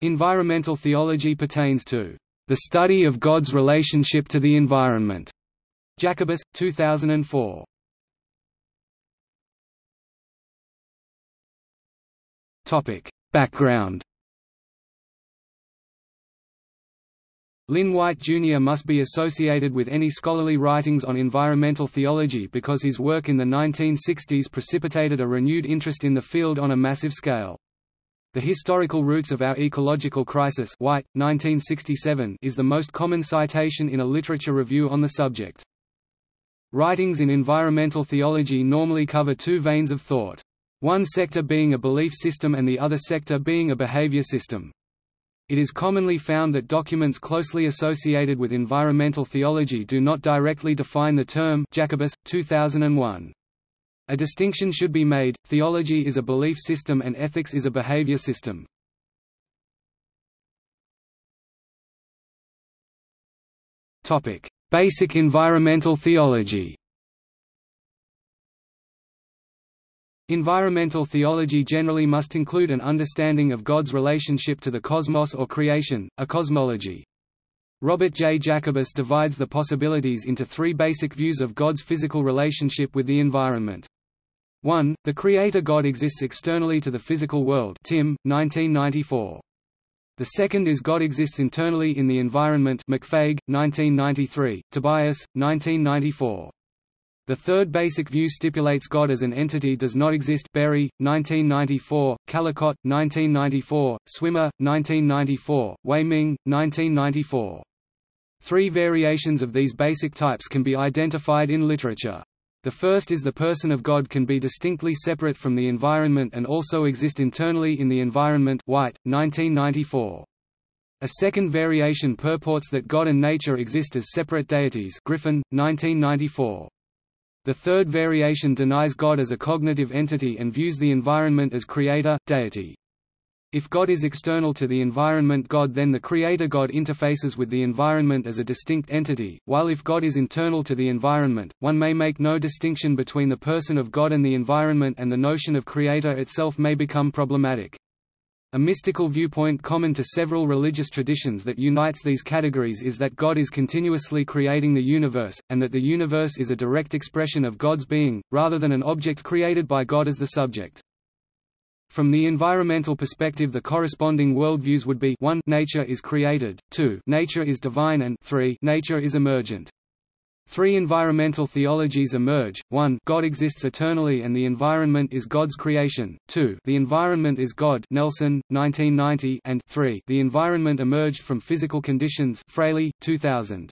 Environmental theology pertains to the study of God's relationship to the environment. Jacobus, 2004. Topic: Background. Lynn White Jr. must be associated with any scholarly writings on environmental theology because his work in the 1960s precipitated a renewed interest in the field on a massive scale. The Historical Roots of Our Ecological Crisis White, 1967, is the most common citation in a literature review on the subject. Writings in environmental theology normally cover two veins of thought. One sector being a belief system and the other sector being a behavior system. It is commonly found that documents closely associated with environmental theology do not directly define the term Jacobus, 2001. A distinction should be made, theology is a belief system and ethics is a behavior system. Basic environmental theology Environmental theology generally must include an understanding of God's relationship to the cosmos or creation, a cosmology. Robert J. Jacobus divides the possibilities into three basic views of God's physical relationship with the environment. 1. The Creator God exists externally to the physical world Timm, 1994. The second is God exists internally in the environment McFague, 1993, Tobias, 1994. The third basic view stipulates God as an entity does not exist Berry, 1994, Callicott, 1994, Swimme, 1994, Wei Ming, 1994. Three variations of these basic types can be identified in literature. The first is the person of God can be distinctly separate from the environment and also exist internally in the environment White, 1994. A second variation purports that God and nature exist as separate deities Griffin, 1994. The third variation denies God as a cognitive entity and views the environment as creator, deity. If God is external to the environment God then the creator God interfaces with the environment as a distinct entity, while if God is internal to the environment, one may make no distinction between the person of God and the environment and the notion of creator itself may become problematic. A mystical viewpoint common to several religious traditions that unites these categories is that God is continuously creating the universe, and that the universe is a direct expression of God's being, rather than an object created by God as the subject. From the environmental perspective the corresponding worldviews would be 1 nature is created, 2 nature is divine and 3 nature is emergent. Three environmental theologies emerge, 1 God exists eternally and the environment is God's creation, 2 the environment is God Nelson, 1990 and 3 the environment emerged from physical conditions Fraley, 2000.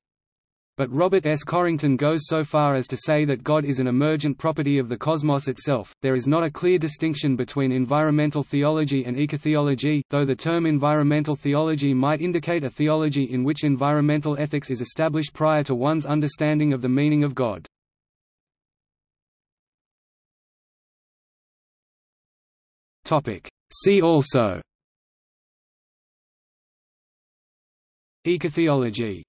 But Robert S. Corrington goes so far as to say that God is an emergent property of the cosmos itself. There is not a clear distinction between environmental theology and ecotheology, though the term environmental theology might indicate a theology in which environmental ethics is established prior to one's understanding of the meaning of God. Topic: See also Ecotheology